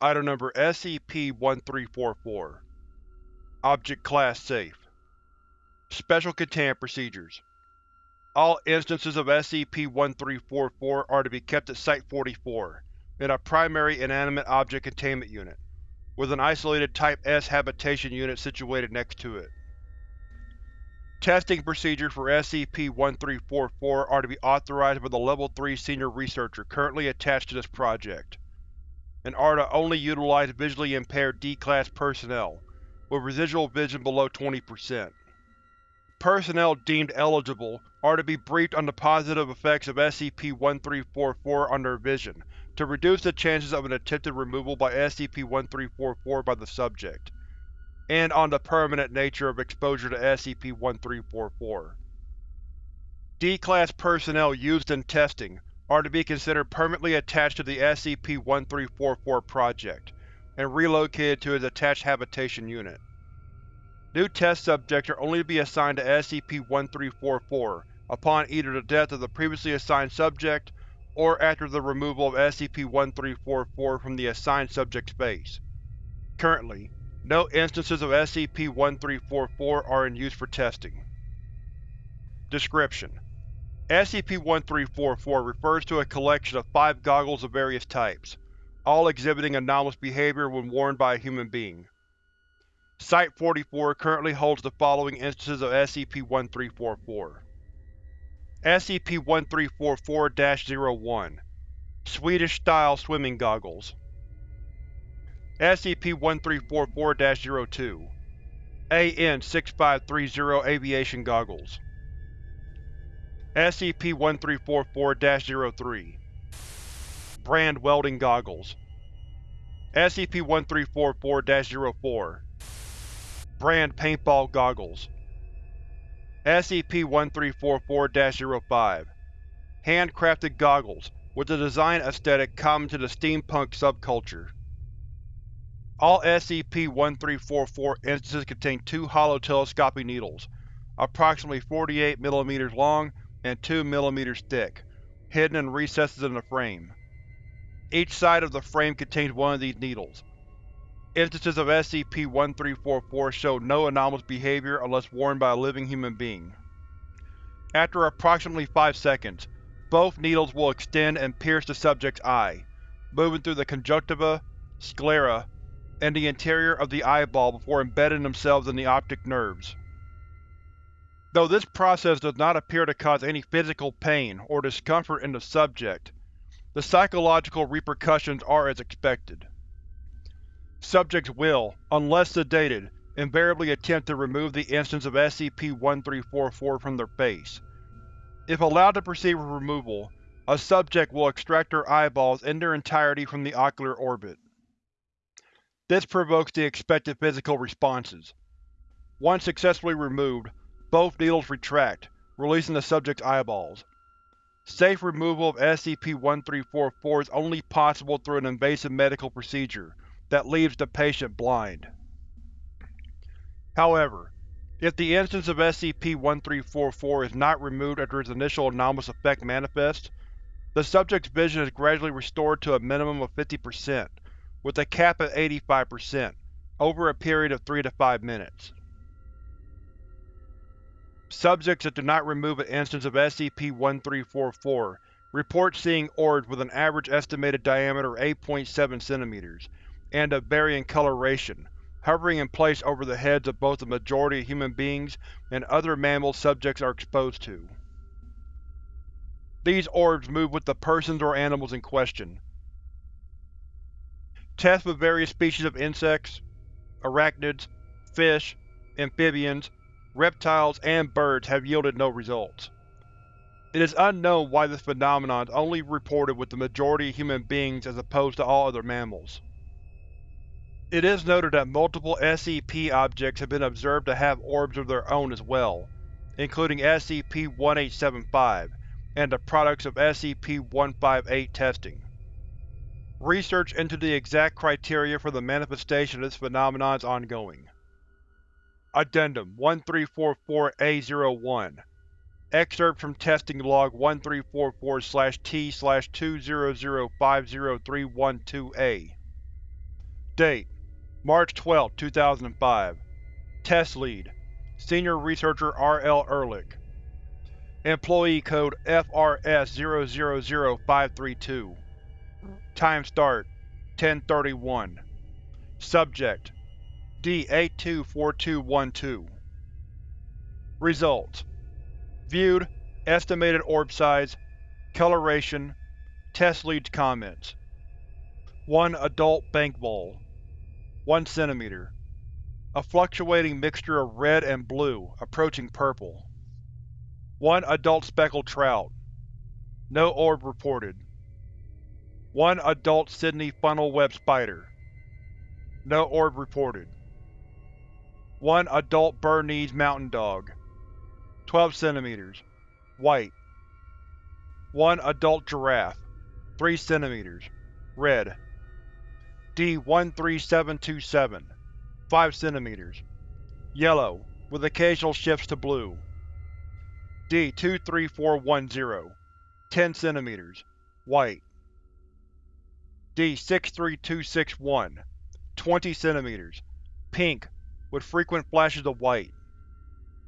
Item Number SCP-1344 Object Class Safe. Special Containment Procedures. All instances of SCP-1344 are to be kept at Site-44, in a primary inanimate object containment unit, with an isolated Type-S habitation unit situated next to it. Testing procedures for SCP-1344 are to be authorized by the Level 3 Senior Researcher currently attached to this project and are to only utilize visually impaired D-Class personnel, with residual vision below 20%. Personnel deemed eligible are to be briefed on the positive effects of SCP-1344 on their vision to reduce the chances of an attempted removal by SCP-1344 by the subject, and on the permanent nature of exposure to SCP-1344. D-Class personnel used in testing are to be considered permanently attached to the SCP-1344 project, and relocated to its attached habitation unit. New test subjects are only to be assigned to SCP-1344 upon either the death of the previously assigned subject or after the removal of SCP-1344 from the assigned subject's base. Currently, no instances of SCP-1344 are in use for testing. Description: SCP-1344 refers to a collection of five goggles of various types, all exhibiting anomalous behavior when worn by a human being. Site-44 currently holds the following instances of SCP-1344. SCP-1344-01 Swedish-style swimming goggles SCP-1344-02 AN-6530 aviation goggles SCP-1344-03 Brand welding goggles. SCP-1344-04 Brand paintball goggles. SCP-1344-05 Handcrafted goggles, with a design aesthetic common to the steampunk subculture. All SCP-1344 instances contain two hollow telescopic needles, approximately 48 mm long and 2 mm thick, hidden in recesses in the frame. Each side of the frame contains one of these needles. Instances of SCP-1344 show no anomalous behavior unless worn by a living human being. After approximately 5 seconds, both needles will extend and pierce the subject's eye, moving through the conjunctiva, sclera, and the interior of the eyeball before embedding themselves in the optic nerves. Though this process does not appear to cause any physical pain or discomfort in the subject, the psychological repercussions are as expected. Subjects will, unless sedated, invariably attempt to remove the instance of SCP-1344 from their face. If allowed to proceed with removal, a subject will extract their eyeballs in their entirety from the ocular orbit. This provokes the expected physical responses. Once successfully removed, both needles retract, releasing the subject's eyeballs. Safe removal of SCP-1344 is only possible through an invasive medical procedure that leaves the patient blind. However, if the instance of SCP-1344 is not removed after its initial anomalous effect manifests, the subject's vision is gradually restored to a minimum of 50%, with a cap at 85%, over a period of 3 to 5 minutes. Subjects that do not remove an instance of SCP-1344 report seeing orbs with an average estimated diameter of 8.7 cm, and of varying coloration, hovering in place over the heads of both the majority of human beings and other mammals subjects are exposed to. These orbs move with the persons or animals in question. Tests with various species of insects, arachnids, fish, amphibians, reptiles, and birds have yielded no results. It is unknown why this phenomenon is only reported with the majority of human beings as opposed to all other mammals. It is noted that multiple SCP objects have been observed to have orbs of their own as well, including SCP-1875 and the products of SCP-158 testing. Research into the exact criteria for the manifestation of this phenomenon is ongoing. Addendum 1344-A01 Excerpt from Testing Log 1344-T-20050312-A Date: March 12, 2005 Test Lead: Senior Researcher R. L. Ehrlich Employee Code FRS-000532 Time Start 1031 Subject D-824212 Results Viewed Estimated orb size Coloration Test Lead's comments 1 adult bank vole 1 cm A fluctuating mixture of red and blue, approaching purple. 1 adult speckled trout. No orb reported. 1 adult Sydney funnel web spider. No orb reported. 1 adult Bernese mountain dog. 12 cm. White. 1 adult giraffe. 3 cm. Red. D-13727 5 cm. Yellow, with occasional shifts to blue. D-23410 10 cm. White. D-63261 20 cm. Pink, with frequent flashes of white.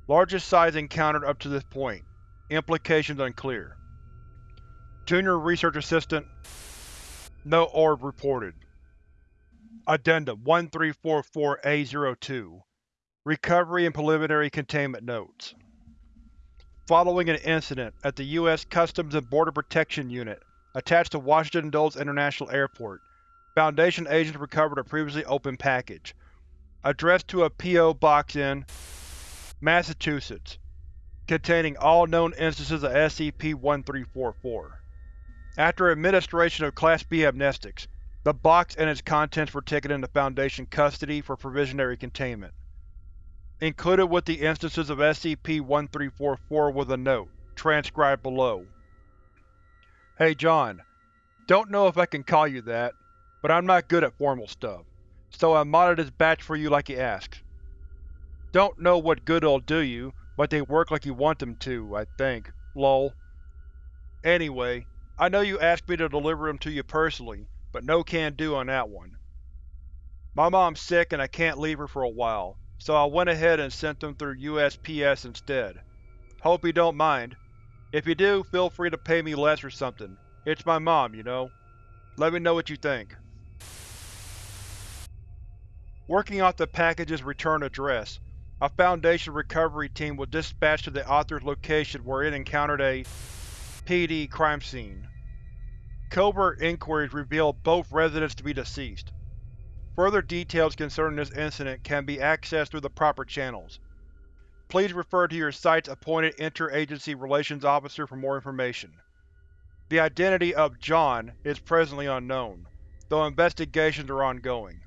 Largest size encountered up to this point. Implications unclear. Junior Research Assistant No orb reported. Addendum 1344-A02 Recovery and Preliminary Containment Notes Following an incident at the U.S. Customs and Border Protection Unit attached to Washington Dulles International Airport, Foundation agents recovered a previously opened package, addressed to a P.O. Box in Massachusetts, containing all known instances of SCP-1344. After administration of Class B amnestics, the box and its contents were taken into Foundation custody for provisionary containment. Included with the instances of SCP-1344 was a note, transcribed below. Hey John, don't know if I can call you that, but I'm not good at formal stuff, so I modded this batch for you like you asked. Don't know what good it'll do you, but they work like you want them to, I think. Lol. Anyway, I know you asked me to deliver them to you personally, but no can do on that one. My mom's sick and I can't leave her for a while, so I went ahead and sent them through USPS instead. Hope you don't mind. If you do, feel free to pay me less or something. It's my mom, you know. Let me know what you think. Working off the package's return address, a Foundation recovery team was dispatched to the author's location where it encountered a PD crime scene. Covert inquiries revealed both residents to be deceased. Further details concerning this incident can be accessed through the proper channels. Please refer to your site's appointed Inter-Agency Relations Officer for more information. The identity of John is presently unknown, though investigations are ongoing.